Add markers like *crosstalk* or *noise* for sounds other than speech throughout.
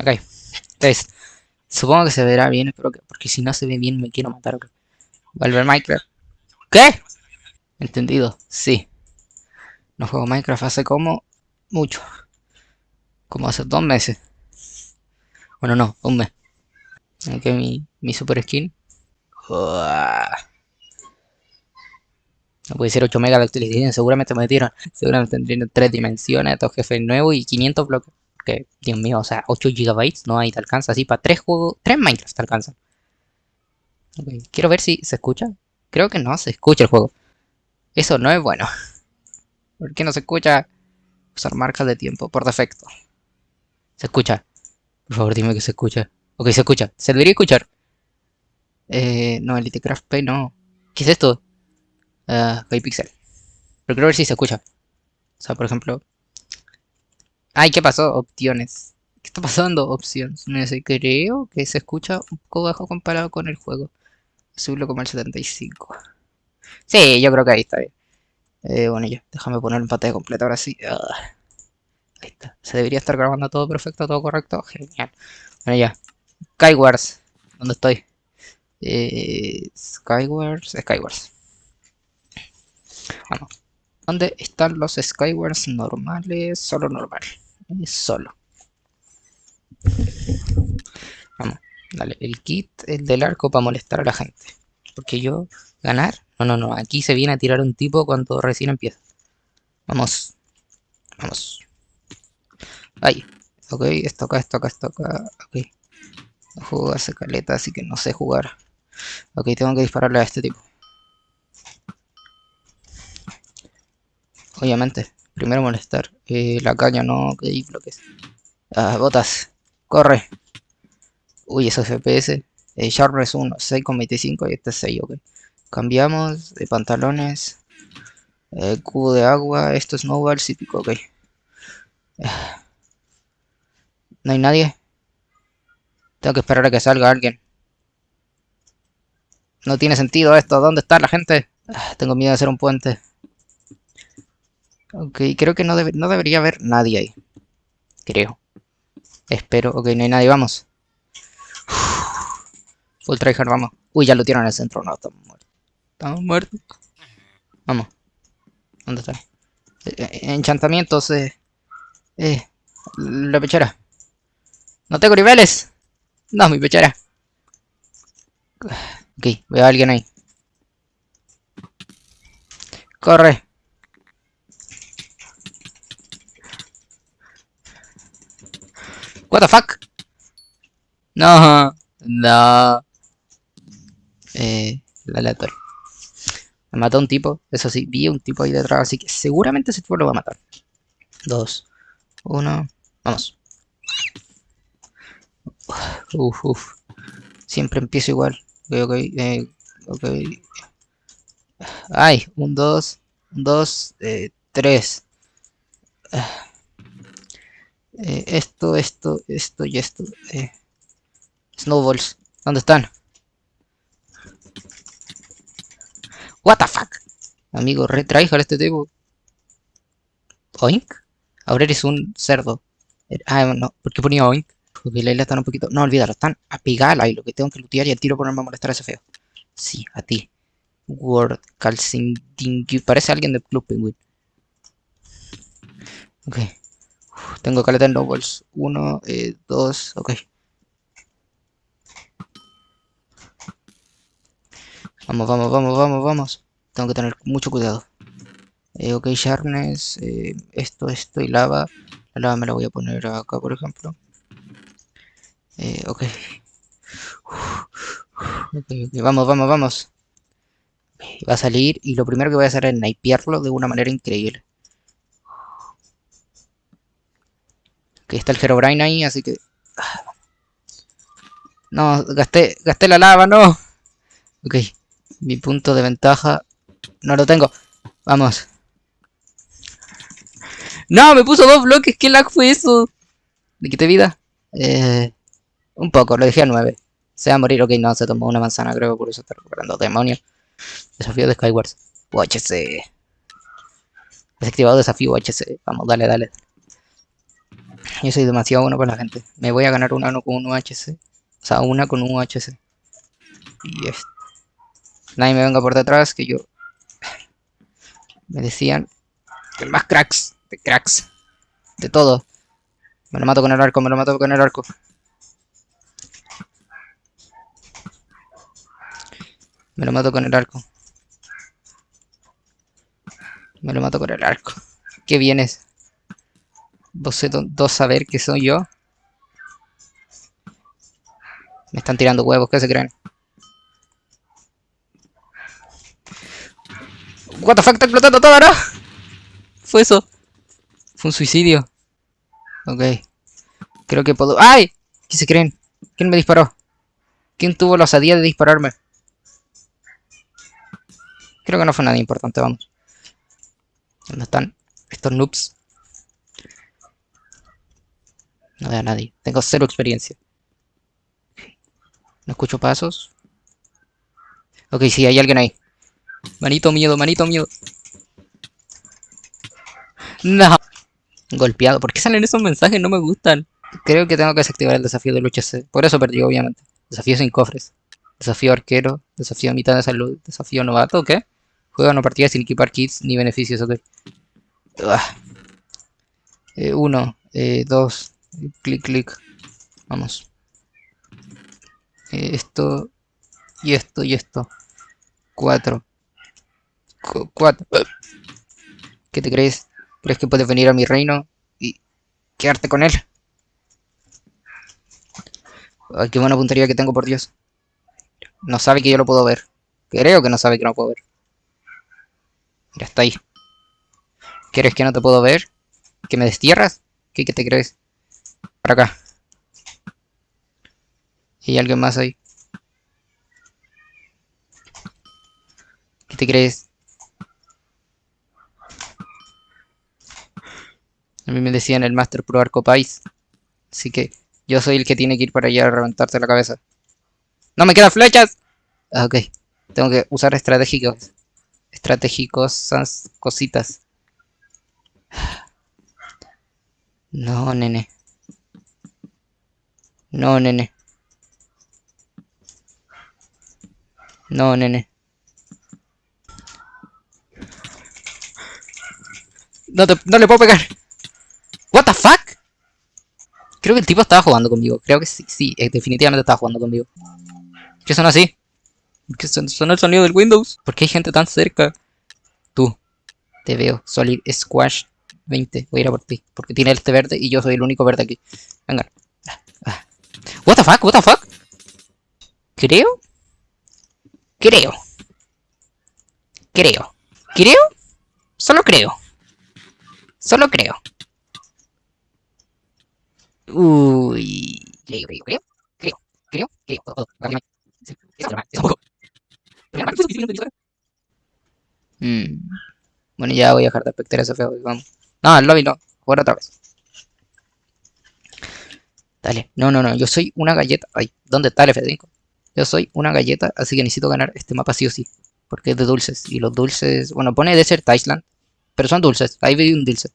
Ok. Entonces, supongo que se verá bien, espero que, porque si no se ve bien me quiero matar. ok. Volver Minecraft. ¿Qué? Entendido, sí. No juego Minecraft hace como mucho. Como hace dos meses. Bueno, no, un mes. Ok, mi, mi super skin. No puede ser 8 megas de actualización, seguramente me metieron. Seguramente tendrían 3 dimensiones, estos jefes nuevos y 500 bloques. Que, Dios mío, o sea, 8 gigabytes, no hay, te alcanza así para 3 juegos, 3 Minecraft te alcanzan. Ok, Quiero ver si se escucha. Creo que no se escucha el juego. Eso no es bueno. *laughs* ¿Por qué no se escucha? Usar marcas de tiempo por defecto. Se escucha. Por favor, dime que se escucha. Ok, se escucha. Se debería escuchar. Eh, no, Elitecraft Pay no. ¿Qué es esto? Ah, Pixel. Pero quiero ver si se escucha. O sea, por ejemplo. Ay, ¿qué pasó? Opciones. ¿Qué está pasando? Opciones. No sé, creo que se escucha un poco bajo comparado con el juego. Subirlo como el 75. Sí, yo creo que ahí está bien. Eh, bueno, ya, déjame poner en pantalla completa ahora sí. Ah, ahí está. Se debería estar grabando todo perfecto, todo correcto. Genial. Bueno, ya. Skywars. ¿Dónde estoy? Eh, Skywars. Skywars. ¿Dónde están los Skywars normales? Solo normal. Solo. Vamos. Dale, el kit, el del arco para molestar a la gente. Porque yo, ganar. No, no, no. Aquí se viene a tirar un tipo cuando recién empieza. Vamos. Vamos. Ahí. Ok, esto acá, esto acá, esto acá. Ok. Juego hace caleta, así que no sé jugar. Ok, tengo que dispararle a este tipo. Obviamente. Primero molestar. Eh, la caña no, que hay bloques. Ah, botas. Corre. Uy, esos FPS. Eh, Sharpness 1, 6,25 y este es 6, ok. Cambiamos de pantalones. Eh, cubo de agua. Esto es snowball, sí pico, ok. Ah. No hay nadie. Tengo que esperar a que salga alguien. No tiene sentido esto. ¿Dónde está la gente? Ah, tengo miedo de hacer un puente. Ok, creo que no, debe- no debería haber nadie ahí. Creo. Espero. Ok, no hay nadie. Vamos. Full tryhard, vamos. Uy, ya lo tiraron en el centro. No, estamos muertos. Estamos muertos. Vamos. ¿Dónde está? Eh, eh, enchantamientos. Eh, eh, la pechera. No tengo niveles. No, mi pechera. Ok, veo a alguien ahí. Corre. What fuck? No, no. Eh, la aleatorio. Me mató un tipo, eso sí, vi un tipo ahí detrás, así que seguramente ese tipo lo va a matar. Dos, uno, vamos. Uf, uf. Siempre empiezo igual. Ok, ok, eh, ok. Ay, un dos, un dos, eh, tres. Eh, esto, esto, esto y esto. Eh. Snowballs, ¿dónde están? What the fuck? Amigo, retraijar este tipo. Oink. Ahora eres un cerdo. Er- Ah, no, ¿por qué ponía oink? Porque la isla está un poquito. No, olvídalo, están a pigar y lo que tengo que lutear y al tiro ponerme a molestar ese feo. Sí, a ti. Word Calcindingui. Parece alguien del Club Penguin. Ok. Tengo caleta en snowballs. Uno, eh, dos, ok. Vamos, vamos, vamos, vamos, vamos. Tengo que tener mucho cuidado. Eh, ok, sharpness, eh, esto, esto y lava. La lava me la voy a poner acá, por ejemplo. Eh, ok. Ok, vamos, vamos, vamos. Va a salir y lo primero que voy a hacer es snipearlo de una manera increíble. Ok, está el Herobrine ahí, así que... No, gasté, gasté la lava, no. Ok, mi punto de ventaja no lo tengo. Vamos. No, me puso dos bloques. ¿Qué lag fue eso? ¿Le quité vida? Eh, un poco, lo dejé a 9. Se va a morir. Ok, no, se tomó una manzana, creo, por eso está recuperando. Demonio. Desafío de Skywars. UHC. Desactivado desafío UHC. Vamos, dale, dale. Yo soy demasiado bueno para la gente. Me voy a ganar una con un UHC. O sea, una con un UHC. Y esto. Nadie me venga por detrás, que yo... *laughs* Me decían que más cracks, de cracks, de todo. Me lo mato con el arco, me lo mato con el arco. Me lo mato con el arco. Me lo mato con el arco. ¿Qué vienes? ¿Vos dos saber que soy yo? Me están tirando huevos, ¿qué se creen? What the fuck, está explotando todo, ¿no? Fue eso. Fue un suicidio. Ok. Creo que puedo... ¡Ay! ¿Qué se creen? ¿Quién me disparó? ¿Quién tuvo la osadía de dispararme? Creo que no fue nada importante, vamos. ¿Dónde están estos noobs? No veo a nadie. Tengo cero experiencia. No escucho pasos. Ok, sí, hay alguien ahí. Manito miedo, manito miedo. No. Golpeado. ¿Por qué salen esos mensajes? No me gustan. Creo que tengo que desactivar el desafío de lucha C. Por eso perdí, obviamente. Desafío sin cofres. Desafío arquero. Desafío mitad de salud. Desafío novato, ¿qué? Juega una partida sin equipar kits ni beneficios, ok. Eh, uno, eh, dos, clic, clic. Vamos. Eh, esto, y esto, y esto. Cuatro. cuatro. ¿Qué te crees? ¿Crees que puedes venir a mi reino y quedarte con él? Qué buena puntería que tengo, por Dios. No sabe que yo lo puedo ver. Creo que no sabe que no puedo ver. Mira, está ahí. ¿Quieres que no te puedo ver? ¿Que me destierras? ¿Qué, qué te crees? Para acá. ¿Y alguien más ahí? ¿Qué te crees? A mí me decían el Master Pro Arco Pais. Así que yo soy el que tiene que ir para allá a reventarte la cabeza. ¡No me quedan flechas! Ah, ok. Tengo que usar estratégicos. Estratégicos cositas. No, nene. No, nene. No, nene. No, te, no le puedo pegar. What the fuck? Creo que el tipo estaba jugando conmigo. Creo que sí, sí, eh, definitivamente estaba jugando conmigo. ¿Qué son así? ¿Qué son, son el sonido del Windows? ¿Por qué hay gente tan cerca? Tú. Te veo. Solid Squash 20. Voy a ir a por ti. Porque tiene este verde y yo soy el único verde aquí. Venga. What the fuck? What the fuck? Creo. Creo. Creo. Creo. Solo creo. Solo creo. Uy. Creo, creo, creo. Creo, creo, creo. Mm. Bueno, ya voy a dejar de espectar ese feo. Vamos. No, el lobby no. Jugar otra vez. Dale. No, no, no. Yo soy una galleta. Ay, ¿dónde está el F5? Yo soy una galleta, así que necesito ganar este mapa sí o sí. Porque es de dulces. Y los dulces... Bueno, pone Desert Island. Pero son dulces. Ahí vi un dulce.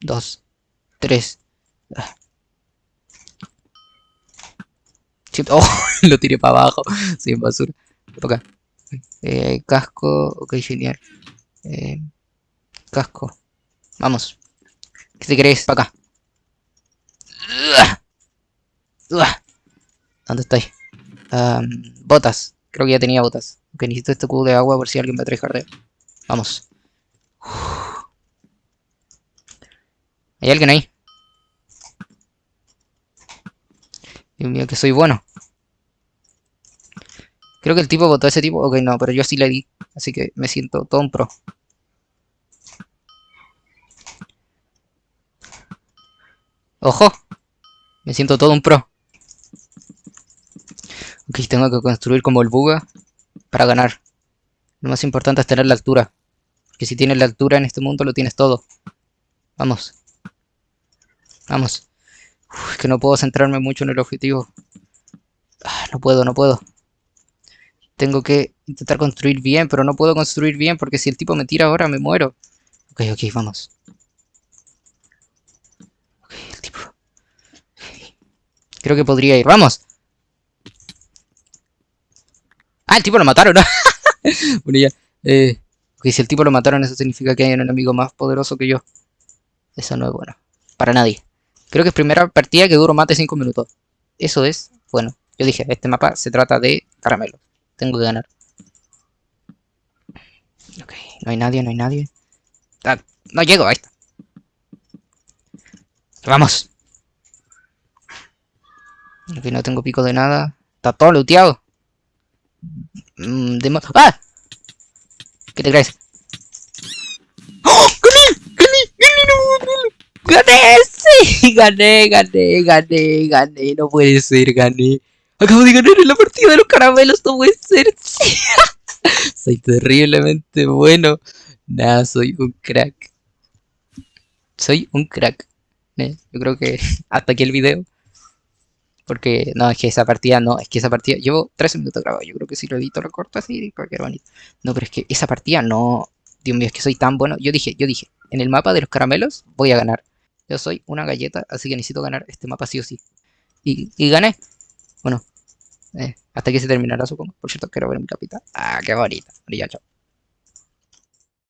Dos. Tres. *laughs* Oh, lo tiré para abajo. *laughs* Sin basura. Acá. Eh, casco. Ok, genial. Eh, casco. Vamos. ¿Qué te crees? Para acá. ¿Dónde estoy? botas. Creo que ya tenía botas. Ok, necesito este cubo de agua por si alguien me trae jardeo. Vamos. ¿Hay alguien ahí? Dios mío, que soy bueno. Creo que el tipo votó a ese tipo. Ok, no, pero yo sí le di. Así que me siento todo un pro. ¡Ojo! Me siento todo un pro. Ok, tengo que construir como el buga para ganar. Lo más importante es tener la altura. Porque si tienes la altura en este mundo lo tienes todo. Vamos. Vamos. es que no puedo centrarme mucho en el objetivo. Ah, no puedo, no puedo. Tengo que intentar construir bien, pero no puedo construir bien porque si el tipo me tira ahora me muero. Ok, ok, vamos. Ok, el tipo... Creo que podría ir. ¡Vamos! Ah, el tipo lo mataron. *laughs* bueno, ya. Eh, si el tipo lo mataron, eso significa que hay un enemigo más poderoso que yo. Eso no es bueno. Para nadie. Creo que es primera partida que duro más de 5 minutos. Eso es bueno. Yo dije, este mapa se trata de caramelo. Tengo que ganar. Ok, no hay nadie, no hay nadie. Ah, no llego, ahí está. Vamos. Ok, no tengo pico de nada. Está todo looteado. Mm, ¡Ah! ¿Qué te crees? ¡Oh! ¡Gané! ¡Gané! ¡Gané! ¡Gané! ¡Sí! *laughs* ¡Gané! ¡Gané! ¡Gané! ¡Gané! No puede ser, gané. Acabo de ganar en la partida de los caramelos, no puede ser. *laughs* soy terriblemente bueno. Nada, soy un crack. Soy un crack. ¿Eh? Yo creo que *laughs* hasta aquí el video. Porque, no, es que esa partida, no, es que esa partida, llevo 13 minutos grabado, yo creo que si lo edito lo corto así, cualquier bonito. No, pero es que esa partida no, Dios mío, es que soy tan bueno. Yo dije, yo dije, en el mapa de los caramelos voy a ganar. Yo soy una galleta, así que necesito ganar este mapa sí o sí. Y, gané. Bueno, eh, hasta que se terminará, supongo. Por cierto, quiero ver mi capita. Ah, qué bonita. Ya, chao.